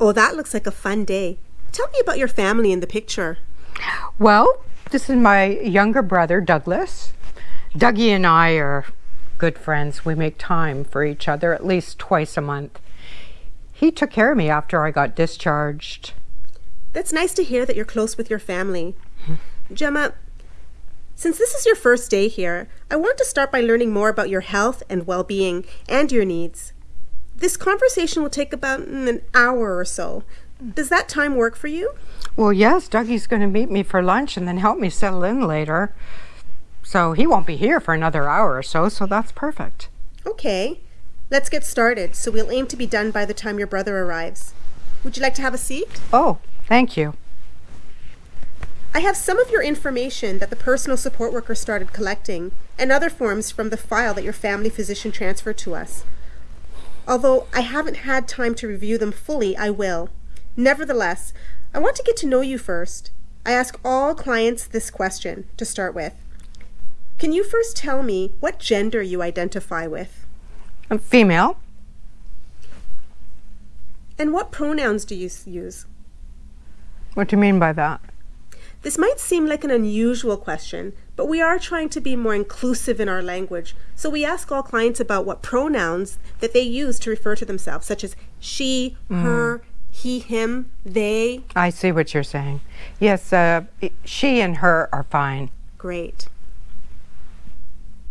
Oh, that looks like a fun day. Tell me about your family in the picture. Well, this is my younger brother, Douglas. Dougie and I are good friends. We make time for each other at least twice a month. He took care of me after I got discharged. That's nice to hear that you're close with your family. Gemma, since this is your first day here, I want to start by learning more about your health and well being and your needs. This conversation will take about an hour or so. Does that time work for you? Well, yes, Dougie's going to meet me for lunch and then help me settle in later. So he won't be here for another hour or so, so that's perfect. Okay, let's get started. So we'll aim to be done by the time your brother arrives. Would you like to have a seat? Oh, thank you. I have some of your information that the personal support worker started collecting and other forms from the file that your family physician transferred to us. Although I haven't had time to review them fully, I will. Nevertheless, I want to get to know you first. I ask all clients this question to start with. Can you first tell me what gender you identify with? I'm female. And what pronouns do you use? What do you mean by that? This might seem like an unusual question, but we are trying to be more inclusive in our language. So we ask all clients about what pronouns that they use to refer to themselves, such as she, mm. her, he, him, they. I see what you're saying. Yes, uh, she and her are fine. Great.